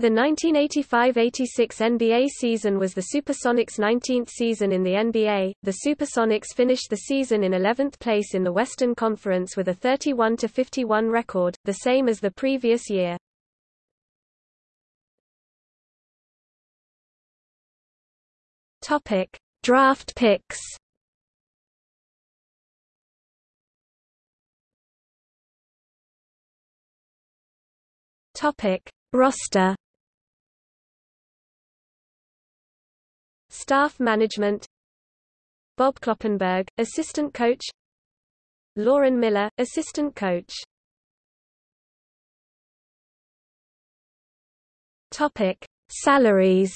The 1985–86 NBA season was the Supersonics' 19th season in the NBA. The Supersonics finished the season in 11th place in the Western Conference with a 31-51 record, the same as the previous year. Topic: Draft picks. Topic: Roster Staff management Bob Kloppenburg, assistant coach Lauren Miller, assistant coach Topic: Salaries.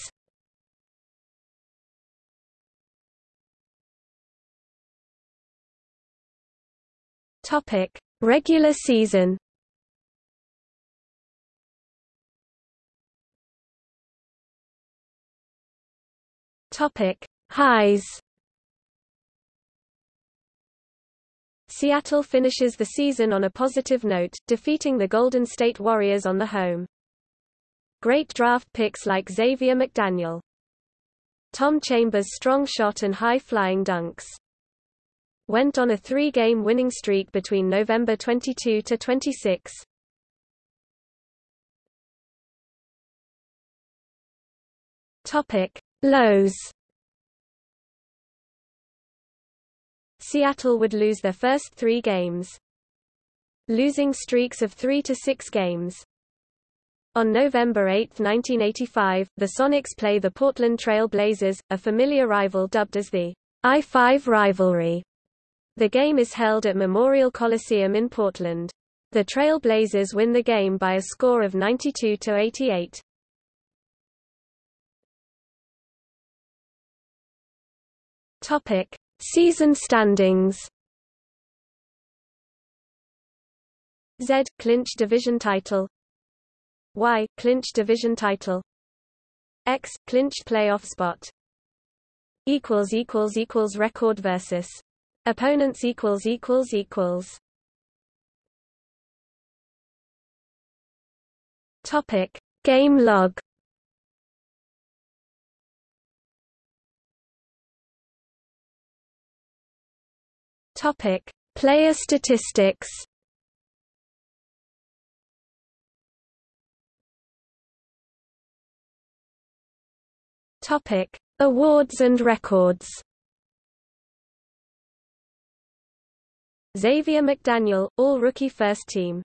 Topic: Regular season. Topic: Highs. Seattle finishes the season on a positive note, defeating the Golden State Warriors on the home. Great draft picks like Xavier McDaniel. Tom Chambers' strong shot and high-flying dunks. Went on a three-game winning streak between November 22 to 26. Topic: Lows Seattle would lose their first three games. Losing streaks of three to six games. On November 8, 1985, the Sonics play the Portland Trail Blazers, a familiar rival dubbed as the I-5 rivalry. The game is held at Memorial Coliseum in Portland. The Trail Blazers win the game by a score of 92 to 88. Topic: Season standings. Z clinch division title. Y clinch division title. X clinch playoff spot. Equals equals equals record versus opponents equals equals equals. Topic: Game log. Topic: Player statistics. Topic: Awards and records. Xavier McDaniel, All-Rookie First Team